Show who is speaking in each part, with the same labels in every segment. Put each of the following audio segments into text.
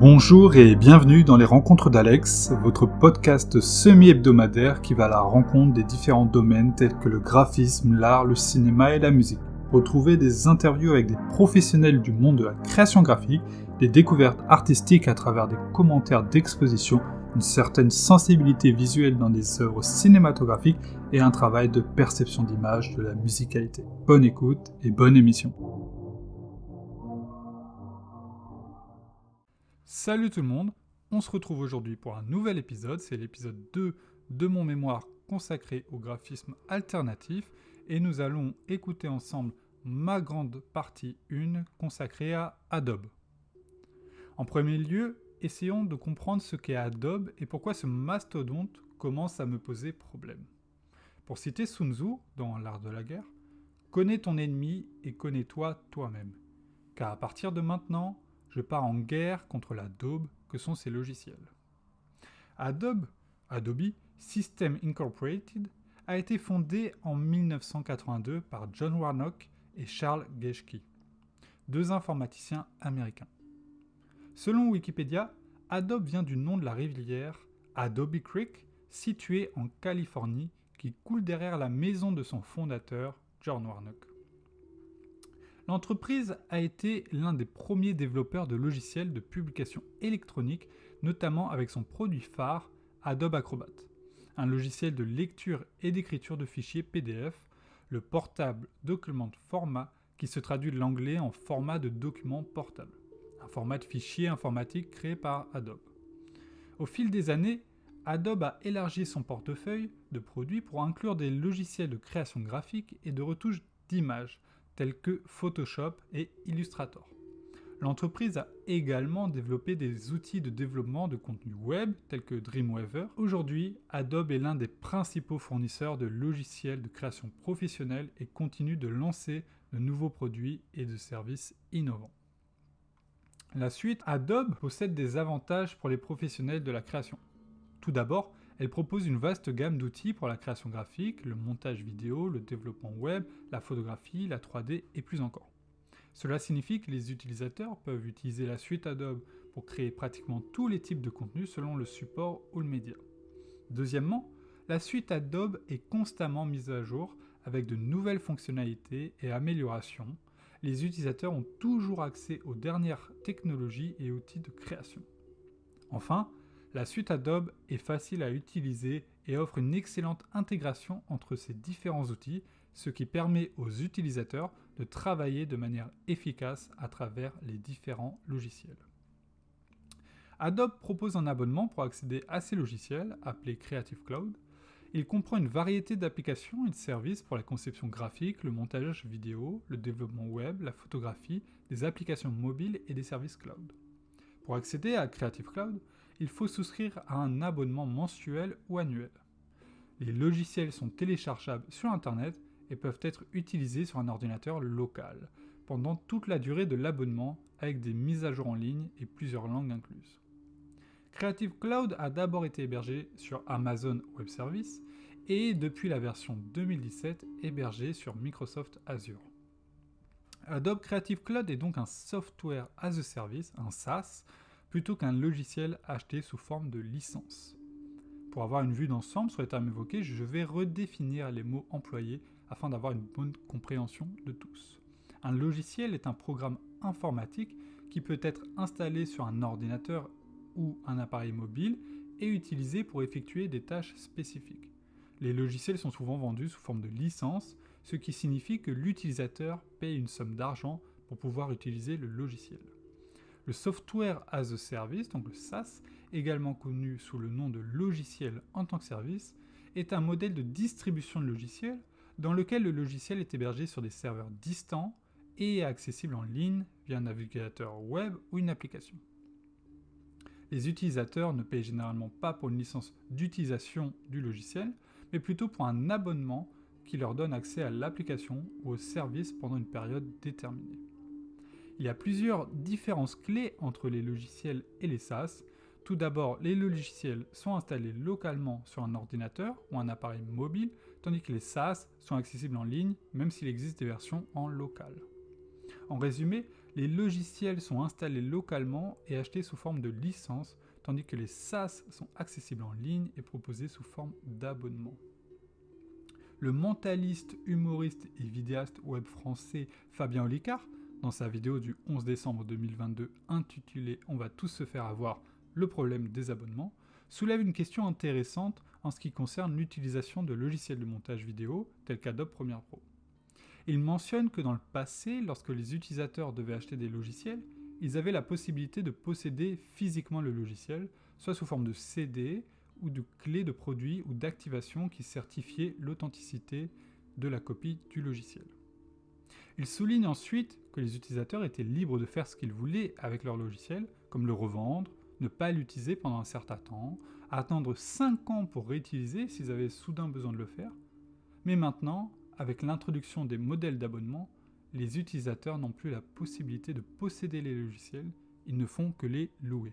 Speaker 1: Bonjour et bienvenue dans les Rencontres d'Alex, votre podcast semi-hebdomadaire qui va à la rencontre des différents domaines tels que le graphisme, l'art, le cinéma et la musique. Retrouvez des interviews avec des professionnels du monde de la création graphique, des découvertes artistiques à travers des commentaires d'exposition, une certaine sensibilité visuelle dans des œuvres cinématographiques et un travail de perception d'image de la musicalité. Bonne écoute et bonne émission. Salut tout le monde, on se retrouve aujourd'hui pour un nouvel épisode, c'est l'épisode 2 de mon mémoire consacré au graphisme alternatif et nous allons écouter ensemble ma grande partie 1 consacrée à Adobe. En premier lieu, essayons de comprendre ce qu'est Adobe et pourquoi ce mastodonte commence à me poser problème. Pour citer Sun Tzu dans L'art de la guerre, connais ton ennemi et connais-toi toi-même. Car à partir de maintenant, je pars en guerre contre la daube que sont ces logiciels. Adobe, Adobe System Incorporated, a été fondé en 1982 par John Warnock et Charles Geschke, deux informaticiens américains. Selon Wikipédia, Adobe vient du nom de la rivière Adobe Creek, située en Californie, qui coule derrière la maison de son fondateur, John Warnock. L'entreprise a été l'un des premiers développeurs de logiciels de publication électronique, notamment avec son produit phare Adobe Acrobat, un logiciel de lecture et d'écriture de fichiers PDF, le Portable Document Format qui se traduit de l'anglais en format de document portable, un format de fichier informatique créé par Adobe. Au fil des années, Adobe a élargi son portefeuille de produits pour inclure des logiciels de création graphique et de retouche d'images, tels que Photoshop et Illustrator. L'entreprise a également développé des outils de développement de contenu web tels que Dreamweaver. Aujourd'hui, Adobe est l'un des principaux fournisseurs de logiciels de création professionnelle et continue de lancer de nouveaux produits et de services innovants. La suite Adobe possède des avantages pour les professionnels de la création. Tout d'abord, elle propose une vaste gamme d'outils pour la création graphique, le montage vidéo, le développement web, la photographie, la 3D et plus encore. Cela signifie que les utilisateurs peuvent utiliser la suite Adobe pour créer pratiquement tous les types de contenus selon le support ou le média. Deuxièmement, la suite Adobe est constamment mise à jour avec de nouvelles fonctionnalités et améliorations. Les utilisateurs ont toujours accès aux dernières technologies et outils de création. Enfin, la suite Adobe est facile à utiliser et offre une excellente intégration entre ces différents outils, ce qui permet aux utilisateurs de travailler de manière efficace à travers les différents logiciels. Adobe propose un abonnement pour accéder à ces logiciels, appelé Creative Cloud. Il comprend une variété d'applications et de services pour la conception graphique, le montage vidéo, le développement web, la photographie, des applications mobiles et des services cloud. Pour accéder à Creative Cloud, il faut souscrire à un abonnement mensuel ou annuel. Les logiciels sont téléchargeables sur Internet et peuvent être utilisés sur un ordinateur local pendant toute la durée de l'abonnement avec des mises à jour en ligne et plusieurs langues incluses. Creative Cloud a d'abord été hébergé sur Amazon Web Services et depuis la version 2017 hébergé sur Microsoft Azure. Adobe Creative Cloud est donc un software as a service, un SaaS, plutôt qu'un logiciel acheté sous forme de licence. Pour avoir une vue d'ensemble sur les termes évoqués, je vais redéfinir les mots employés afin d'avoir une bonne compréhension de tous. Un logiciel est un programme informatique qui peut être installé sur un ordinateur ou un appareil mobile et utilisé pour effectuer des tâches spécifiques. Les logiciels sont souvent vendus sous forme de licence, ce qui signifie que l'utilisateur paye une somme d'argent pour pouvoir utiliser le logiciel. Le Software as a Service, donc le SaaS, également connu sous le nom de logiciel en tant que service, est un modèle de distribution de logiciels dans lequel le logiciel est hébergé sur des serveurs distants et est accessible en ligne via un navigateur web ou une application. Les utilisateurs ne payent généralement pas pour une licence d'utilisation du logiciel, mais plutôt pour un abonnement qui leur donne accès à l'application ou au service pendant une période déterminée. Il y a plusieurs différences clés entre les logiciels et les SaaS. Tout d'abord, les logiciels sont installés localement sur un ordinateur ou un appareil mobile, tandis que les SaaS sont accessibles en ligne, même s'il existe des versions en local. En résumé, les logiciels sont installés localement et achetés sous forme de licence, tandis que les SaaS sont accessibles en ligne et proposés sous forme d'abonnement. Le mentaliste, humoriste et vidéaste web français Fabien Olicard, dans sa vidéo du 11 décembre 2022 intitulée On va tous se faire avoir le problème des abonnements, soulève une question intéressante en ce qui concerne l'utilisation de logiciels de montage vidéo tels qu'Adobe Premiere Pro. Il mentionne que dans le passé, lorsque les utilisateurs devaient acheter des logiciels, ils avaient la possibilité de posséder physiquement le logiciel, soit sous forme de CD ou de clés de produit ou d'activation qui certifiaient l'authenticité de la copie du logiciel. Il souligne ensuite que les utilisateurs étaient libres de faire ce qu'ils voulaient avec leur logiciel, comme le revendre, ne pas l'utiliser pendant un certain temps, attendre 5 ans pour réutiliser s'ils avaient soudain besoin de le faire. Mais maintenant, avec l'introduction des modèles d'abonnement, les utilisateurs n'ont plus la possibilité de posséder les logiciels, ils ne font que les louer.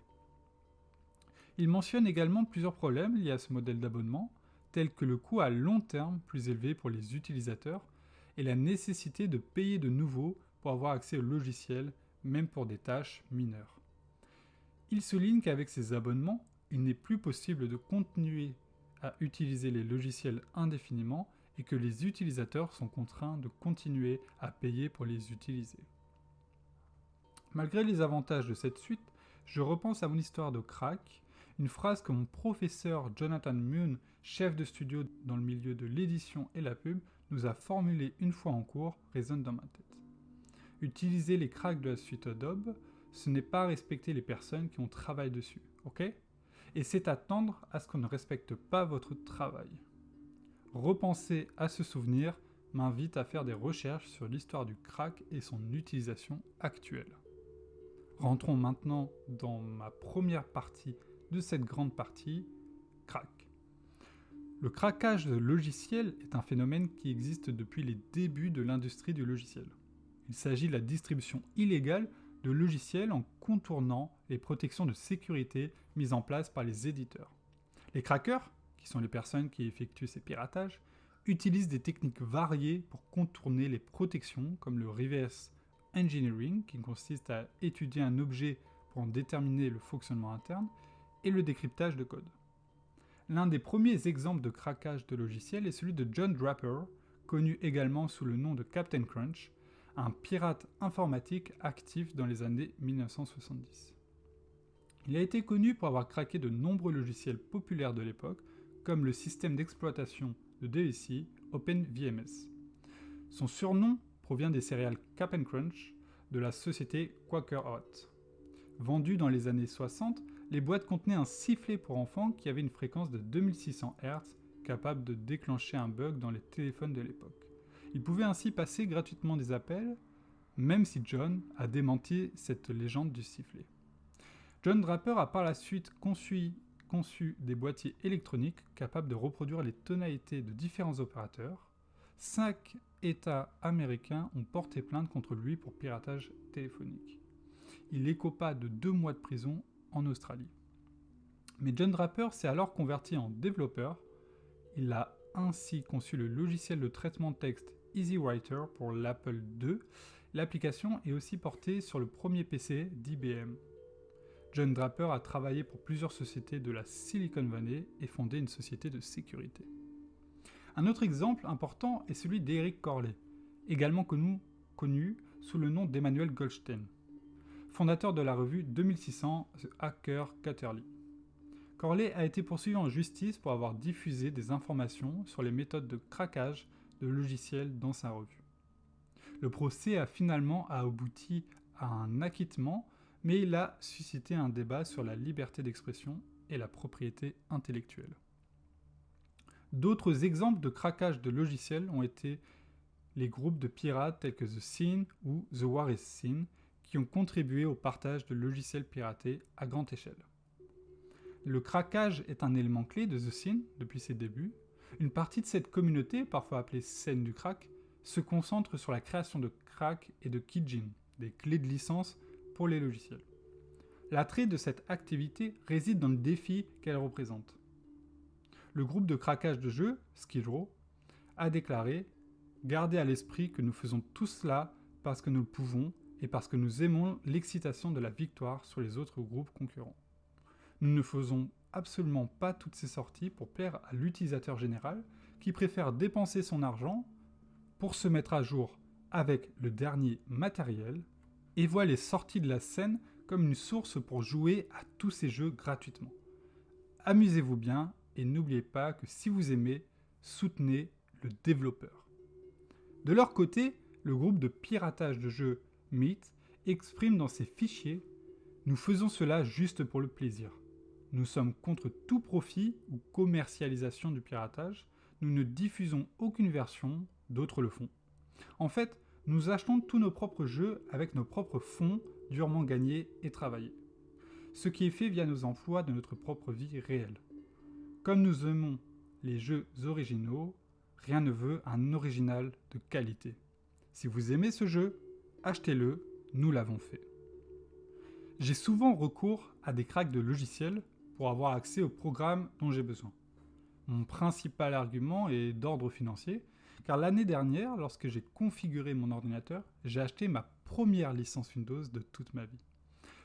Speaker 1: Il mentionne également plusieurs problèmes liés à ce modèle d'abonnement, tels que le coût à long terme plus élevé pour les utilisateurs et la nécessité de payer de nouveau pour avoir accès au logiciel, même pour des tâches mineures. Il souligne qu'avec ces abonnements, il n'est plus possible de continuer à utiliser les logiciels indéfiniment et que les utilisateurs sont contraints de continuer à payer pour les utiliser. Malgré les avantages de cette suite, je repense à mon histoire de crack, une phrase que mon professeur Jonathan Moon, chef de studio dans le milieu de l'édition et la pub, nous a formulée une fois en cours, résonne dans ma tête. Utiliser les cracks de la suite Adobe, ce n'est pas respecter les personnes qui ont travaillé dessus, ok? Et c'est attendre à ce qu'on ne respecte pas votre travail. Repenser à ce souvenir m'invite à faire des recherches sur l'histoire du crack et son utilisation actuelle. Rentrons maintenant dans ma première partie de cette grande partie, crack. Le craquage de logiciels est un phénomène qui existe depuis les débuts de l'industrie du logiciel. Il s'agit de la distribution illégale de logiciels en contournant les protections de sécurité mises en place par les éditeurs. Les crackers qui sont les personnes qui effectuent ces piratages, utilisent des techniques variées pour contourner les protections comme le reverse engineering, qui consiste à étudier un objet pour en déterminer le fonctionnement interne, et le décryptage de code. L'un des premiers exemples de craquage de logiciels est celui de John Draper, connu également sous le nom de Captain Crunch, un pirate informatique actif dans les années 1970. Il a été connu pour avoir craqué de nombreux logiciels populaires de l'époque, comme le système d'exploitation de DSI OpenVMS. Son surnom provient des céréales Cap'n Crunch de la société Quaker Hot. Vendues dans les années 60, les boîtes contenaient un sifflet pour enfants qui avait une fréquence de 2600 Hz capable de déclencher un bug dans les téléphones de l'époque. Il pouvait ainsi passer gratuitement des appels, même si John a démenti cette légende du sifflet. John Draper a par la suite conçu conçu des boîtiers électroniques capables de reproduire les tonalités de différents opérateurs. Cinq États américains ont porté plainte contre lui pour piratage téléphonique. Il écopa de deux mois de prison Australie. Mais John Draper s'est alors converti en développeur. Il a ainsi conçu le logiciel de traitement de texte EasyWriter pour l'Apple II. L'application est aussi portée sur le premier PC d'IBM, John Draper a travaillé pour plusieurs sociétés de la Silicon Valley et fondé une société de sécurité. Un autre exemple important est celui d'Eric Corley, également connu, connu sous le nom d'Emmanuel Goldstein, fondateur de la revue 2600 The Hacker Quarterly. Corley a été poursuivi en justice pour avoir diffusé des informations sur les méthodes de craquage de logiciels dans sa revue. Le procès a finalement abouti à un acquittement mais il a suscité un débat sur la liberté d'expression et la propriété intellectuelle. D'autres exemples de craquage de logiciels ont été les groupes de pirates tels que The Scene ou The War is Scene, qui ont contribué au partage de logiciels piratés à grande échelle. Le craquage est un élément clé de The Scene depuis ses débuts. Une partie de cette communauté, parfois appelée scène du crack, se concentre sur la création de crack et de keygen, des clés de licence pour les logiciels. L'attrait de cette activité réside dans le défi qu'elle représente. Le groupe de craquage de jeux, Skid a déclaré Gardez à l'esprit que nous faisons tout cela parce que nous le pouvons et parce que nous aimons l'excitation de la victoire sur les autres groupes concurrents. Nous ne faisons absolument pas toutes ces sorties pour plaire à l'utilisateur général qui préfère dépenser son argent pour se mettre à jour avec le dernier matériel et voit les sorties de la scène comme une source pour jouer à tous ces jeux gratuitement. Amusez-vous bien et n'oubliez pas que si vous aimez, soutenez le développeur. De leur côté, le groupe de piratage de jeux Meet exprime dans ses fichiers « Nous faisons cela juste pour le plaisir. Nous sommes contre tout profit ou commercialisation du piratage. Nous ne diffusons aucune version, d'autres le font. En fait, nous achetons tous nos propres jeux avec nos propres fonds durement gagnés et travaillés. Ce qui est fait via nos emplois de notre propre vie réelle. Comme nous aimons les jeux originaux, rien ne veut un original de qualité. Si vous aimez ce jeu, achetez-le, nous l'avons fait. J'ai souvent recours à des cracks de logiciels pour avoir accès au programme dont j'ai besoin. Mon principal argument est d'ordre financier, car l'année dernière, lorsque j'ai configuré mon ordinateur, j'ai acheté ma première licence Windows de toute ma vie.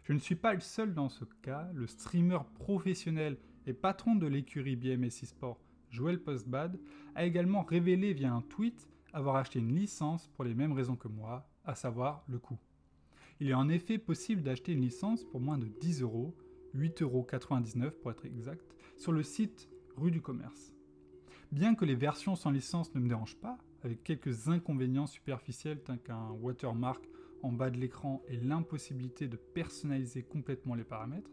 Speaker 1: Je ne suis pas le seul dans ce cas, le streamer professionnel et patron de l'écurie BMS eSport, Joel Postbad, a également révélé via un tweet avoir acheté une licence pour les mêmes raisons que moi, à savoir le coût. Il est en effet possible d'acheter une licence pour moins de 10 euros, 8,99 euros pour être exact, sur le site Rue du Commerce. Bien que les versions sans licence ne me dérangent pas, avec quelques inconvénients superficiels tels qu'un watermark en bas de l'écran et l'impossibilité de personnaliser complètement les paramètres,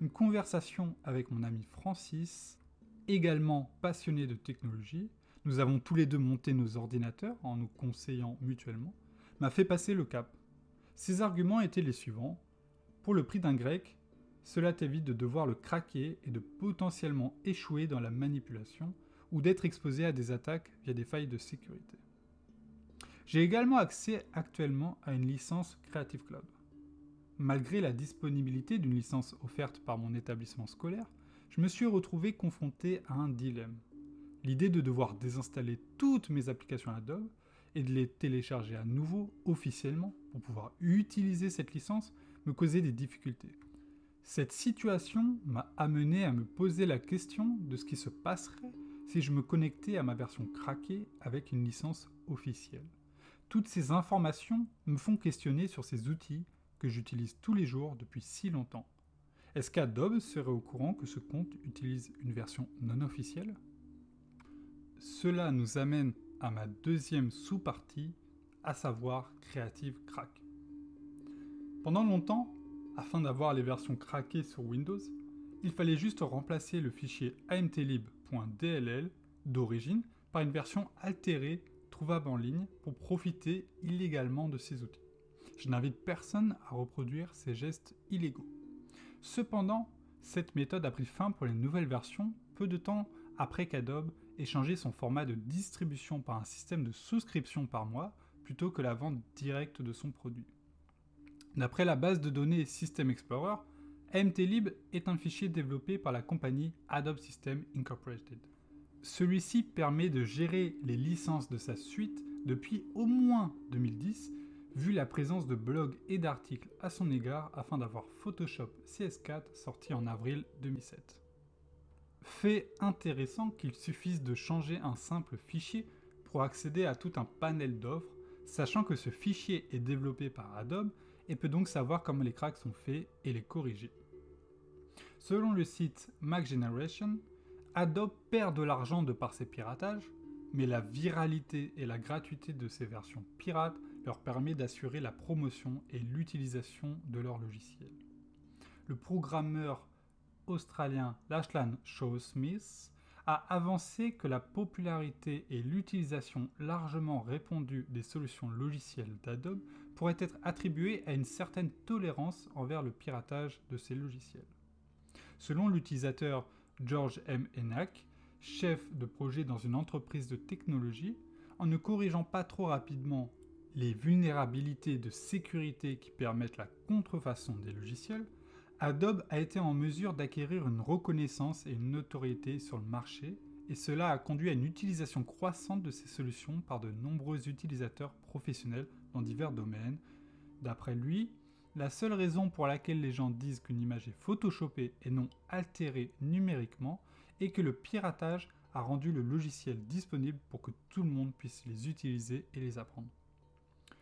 Speaker 1: une conversation avec mon ami Francis, également passionné de technologie, nous avons tous les deux monté nos ordinateurs en nous conseillant mutuellement, m'a fait passer le cap. Ses arguments étaient les suivants. Pour le prix d'un grec, cela t'évite de devoir le craquer et de potentiellement échouer dans la manipulation ou d'être exposé à des attaques via des failles de sécurité. J'ai également accès actuellement à une licence Creative Cloud. Malgré la disponibilité d'une licence offerte par mon établissement scolaire, je me suis retrouvé confronté à un dilemme. L'idée de devoir désinstaller toutes mes applications Adobe et de les télécharger à nouveau officiellement pour pouvoir utiliser cette licence me causait des difficultés. Cette situation m'a amené à me poser la question de ce qui se passerait si je me connectais à ma version craquée avec une licence officielle. Toutes ces informations me font questionner sur ces outils que j'utilise tous les jours depuis si longtemps. Est-ce qu'Adobe serait au courant que ce compte utilise une version non officielle? Cela nous amène à ma deuxième sous-partie, à savoir Creative Crack. Pendant longtemps, afin d'avoir les versions craquées sur Windows, il fallait juste remplacer le fichier amtlib.dll d'origine par une version altérée trouvable en ligne pour profiter illégalement de ces outils. Je n'invite personne à reproduire ces gestes illégaux. Cependant, cette méthode a pris fin pour les nouvelles versions peu de temps après qu'Adobe ait changé son format de distribution par un système de souscription par mois plutôt que la vente directe de son produit. D'après la base de données System Explorer, MTLib est un fichier développé par la compagnie Adobe System Incorporated. Celui-ci permet de gérer les licences de sa suite depuis au moins 2010 vu la présence de blogs et d'articles à son égard afin d'avoir Photoshop CS4 sorti en avril 2007. Fait intéressant qu'il suffise de changer un simple fichier pour accéder à tout un panel d'offres, sachant que ce fichier est développé par Adobe et peut donc savoir comment les cracks sont faits et les corriger. Selon le site Mac Generation, Adobe perd de l'argent de par ses piratages, mais la viralité et la gratuité de ces versions pirates leur permet d'assurer la promotion et l'utilisation de leur logiciel. Le programmeur australien Lachlan Shaw Smith a avancé que la popularité et l'utilisation largement répandue des solutions logicielles d'Adobe pourraient être attribuées à une certaine tolérance envers le piratage de ces logiciels. Selon l'utilisateur George M. Enack, chef de projet dans une entreprise de technologie, en ne corrigeant pas trop rapidement les vulnérabilités de sécurité qui permettent la contrefaçon des logiciels, Adobe a été en mesure d'acquérir une reconnaissance et une notoriété sur le marché, et cela a conduit à une utilisation croissante de ces solutions par de nombreux utilisateurs professionnels dans divers domaines, D'après lui, la seule raison pour laquelle les gens disent qu'une image est photoshopée et non altérée numériquement est que le piratage a rendu le logiciel disponible pour que tout le monde puisse les utiliser et les apprendre.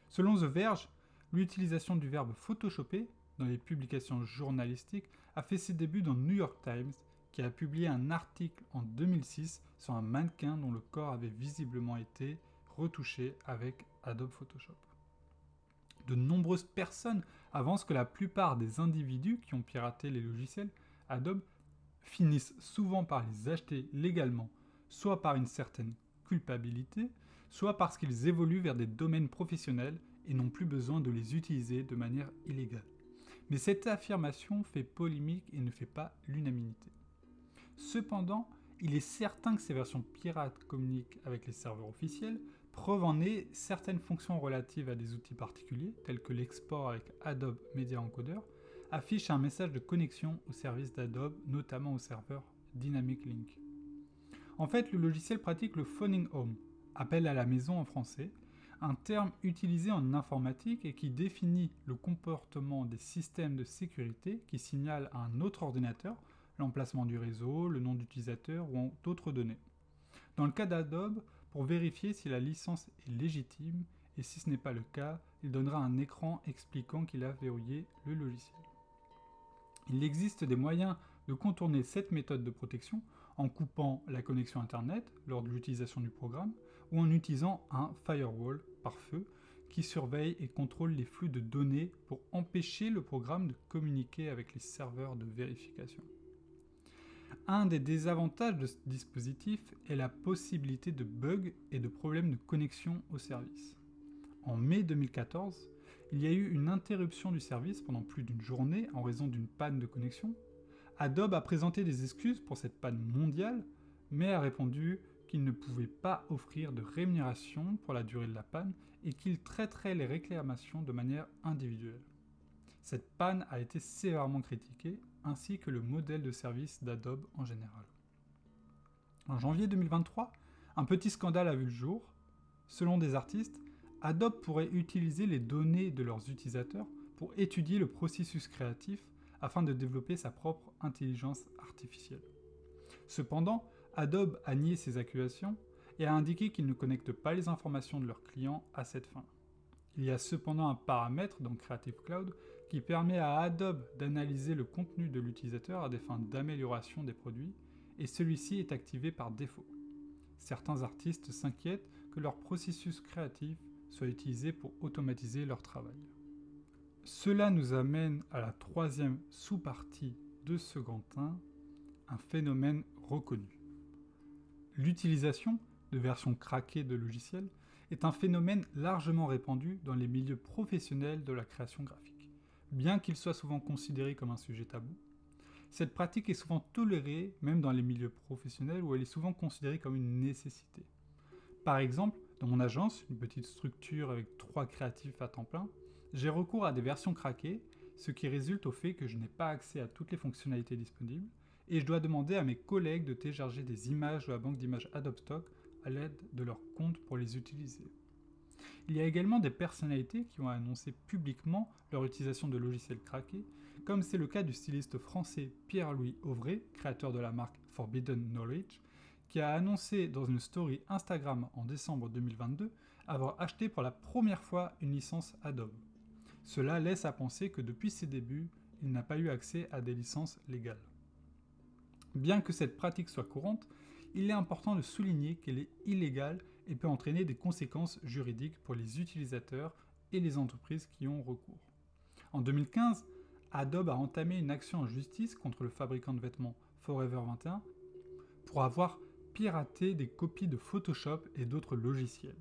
Speaker 1: Selon The Verge, l'utilisation du verbe photoshopper dans les publications journalistiques a fait ses débuts dans New York Times, qui a publié un article en 2006 sur un mannequin dont le corps avait visiblement été retouché avec Adobe Photoshop. De nombreuses personnes avancent que la plupart des individus qui ont piraté les logiciels Adobe finissent souvent par les acheter légalement, soit par une certaine culpabilité, soit parce qu'ils évoluent vers des domaines professionnels et n'ont plus besoin de les utiliser de manière illégale. Mais cette affirmation fait polémique et ne fait pas l'unanimité. Cependant, il est certain que ces versions pirates communiquent avec les serveurs officiels, preuve en est certaines fonctions relatives à des outils particuliers, tels que l'export avec Adobe Media Encoder, affichent un message de connexion au service d'Adobe, notamment au serveur Dynamic Link. En fait, le logiciel pratique le phoning home, appel à la maison en français, un terme utilisé en informatique et qui définit le comportement des systèmes de sécurité qui signalent à un autre ordinateur l'emplacement du réseau, le nom d'utilisateur ou d'autres données. Dans le cas d'Adobe, pour vérifier si la licence est légitime, et si ce n'est pas le cas, il donnera un écran expliquant qu'il a verrouillé le logiciel. Il existe des moyens de contourner cette méthode de protection en coupant la connexion Internet lors de l'utilisation du programme ou en utilisant un firewall par feu qui surveille et contrôle les flux de données pour empêcher le programme de communiquer avec les serveurs de vérification. Un des désavantages de ce dispositif est la possibilité de bugs et de problèmes de connexion au service. En mai 2014, il y a eu une interruption du service pendant plus d'une journée en raison d'une panne de connexion. Adobe a présenté des excuses pour cette panne mondiale, mais a répondu qu'il ne pouvait pas offrir de rémunération pour la durée de la panne et qu'il traiterait les réclamations de manière individuelle. Cette panne a été sévèrement critiquée, ainsi que le modèle de service d'Adobe en général. En janvier 2023, un petit scandale a vu le jour. Selon des artistes, Adobe pourrait utiliser les données de leurs utilisateurs pour étudier le processus créatif afin de développer sa propre intelligence artificielle. Cependant, Adobe a nié ces accusations et a indiqué qu'il ne connecte pas les informations de leurs clients à cette fin. Il y a cependant un paramètre dans Creative Cloud qui permet à Adobe d'analyser le contenu de l'utilisateur à des fins d'amélioration des produits, et celui-ci est activé par défaut. Certains artistes s'inquiètent que leur processus créatif soit utilisé pour automatiser leur travail. Cela nous amène à la troisième sous-partie de 1, un phénomène reconnu. L'utilisation de versions craquées de logiciels est un phénomène largement répandu dans les milieux professionnels de la création graphique. Bien qu'il soit souvent considéré comme un sujet tabou, cette pratique est souvent tolérée même dans les milieux professionnels où elle est souvent considérée comme une nécessité. Par exemple, dans mon agence, une petite structure avec trois créatifs à temps plein, j'ai recours à des versions craquées, ce qui résulte au fait que je n'ai pas accès à toutes les fonctionnalités disponibles, et je dois demander à mes collègues de télécharger des images de la banque d'images Adobe Stock à l'aide de leur compte pour les utiliser. Il y a également des personnalités qui ont annoncé publiquement leur utilisation de logiciels craqués, comme c'est le cas du styliste français Pierre-Louis Auvray, créateur de la marque Forbidden Knowledge, qui a annoncé dans une story Instagram en décembre 2022 avoir acheté pour la première fois une licence Adobe. Cela laisse à penser que depuis ses débuts, il n'a pas eu accès à des licences légales. Bien que cette pratique soit courante, il est important de souligner qu'elle est illégale et peut entraîner des conséquences juridiques pour les utilisateurs et les entreprises qui ont recours. En 2015, Adobe a entamé une action en justice contre le fabricant de vêtements Forever 21 pour avoir piraté des copies de Photoshop et d'autres logiciels.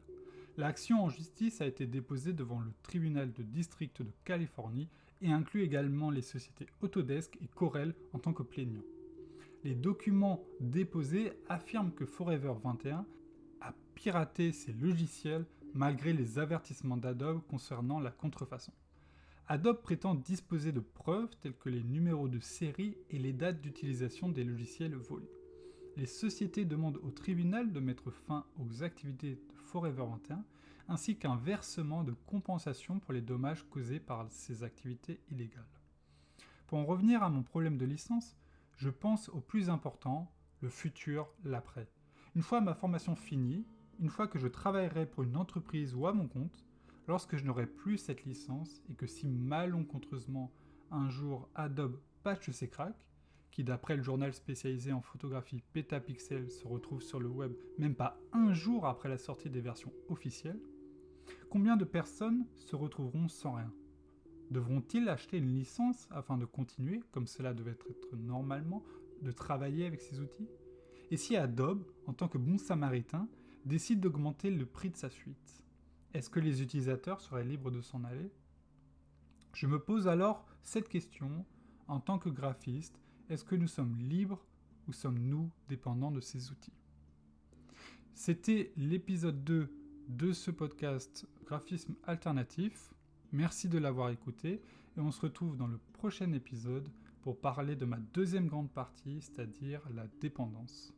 Speaker 1: L'action en justice a été déposée devant le tribunal de district de Californie et inclut également les sociétés Autodesk et Corel en tant que plaignants les documents déposés affirment que Forever 21 a piraté ses logiciels malgré les avertissements d'Adobe concernant la contrefaçon. Adobe prétend disposer de preuves telles que les numéros de série et les dates d'utilisation des logiciels volés. Les sociétés demandent au tribunal de mettre fin aux activités de Forever 21 ainsi qu'un versement de compensation pour les dommages causés par ces activités illégales. Pour en revenir à mon problème de licence, je pense au plus important, le futur, l'après. Une fois ma formation finie, une fois que je travaillerai pour une entreprise ou à mon compte, lorsque je n'aurai plus cette licence et que si malencontreusement un jour Adobe patche ses cracks, qui d'après le journal spécialisé en photographie Petapixel se retrouve sur le web même pas un jour après la sortie des versions officielles, combien de personnes se retrouveront sans rien? Devront-ils acheter une licence afin de continuer, comme cela devait être normalement, de travailler avec ces outils? Et si Adobe, en tant que bon samaritain, décide d'augmenter le prix de sa suite, est-ce que les utilisateurs seraient libres de s'en aller? Je me pose alors cette question, en tant que graphiste, est-ce que nous sommes libres ou sommes-nous dépendants de ces outils? C'était l'épisode 2 de ce podcast Graphisme alternatif. Merci de l'avoir écouté et on se retrouve dans le prochain épisode pour parler de ma deuxième grande partie, c'est-à-dire la dépendance.